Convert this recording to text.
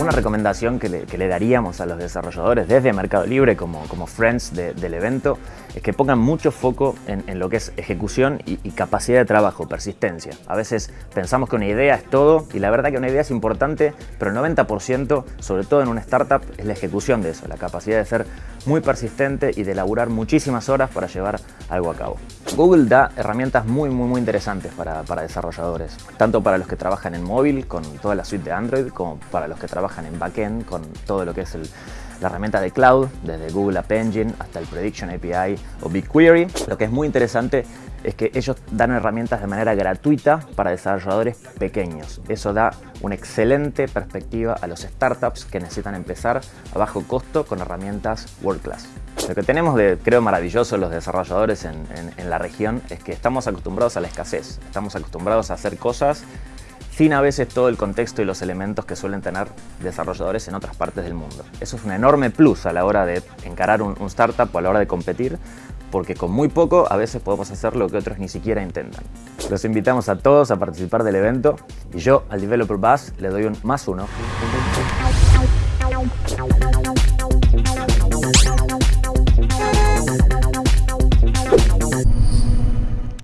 Una recomendación que le, daríamos a los desarrolladores desde Mercado Libre como, friends del evento es que pongan mucho foco en, lo que es ejecución y, capacidad de trabajo, persistencia. A veces pensamos que una idea es todo y la verdad que una idea es importante, pero el 90%, sobre todo en una startup, es la ejecución de eso, la capacidad de ser muy persistente y de elaborar muchísimas horas para llevar algo a cabo. Google da herramientas muy muy muy interesantes para, para desarrolladores, tanto para los que trabajan en móvil con toda la suite de Android, como para los que trabajan en backend con todo lo que es la herramienta de cloud, desde Google App Engine hasta el Prediction API o BigQuery. Lo que es muy interesante es que ellos dan herramientas de manera gratuita para desarrolladores pequeños. Eso da una excelente perspectiva a los startups que necesitan empezar a bajo costo con herramientas world class. Lo que tenemos de, creo, maravilloso los desarrolladores en, en la región es que estamos acostumbrados a la escasez. Estamos acostumbrados a hacer cosas sin a veces todo el contexto y los elementos que suelen tener desarrolladores en otras partes del mundo. Eso es un enorme plus a la hora de encarar un, startup o a la hora de competir, porque con muy poco a veces podemos hacer lo que otros ni siquiera intentan. Los invitamos a todos a participar del evento y yo al Developer Buzz le doy un más uno.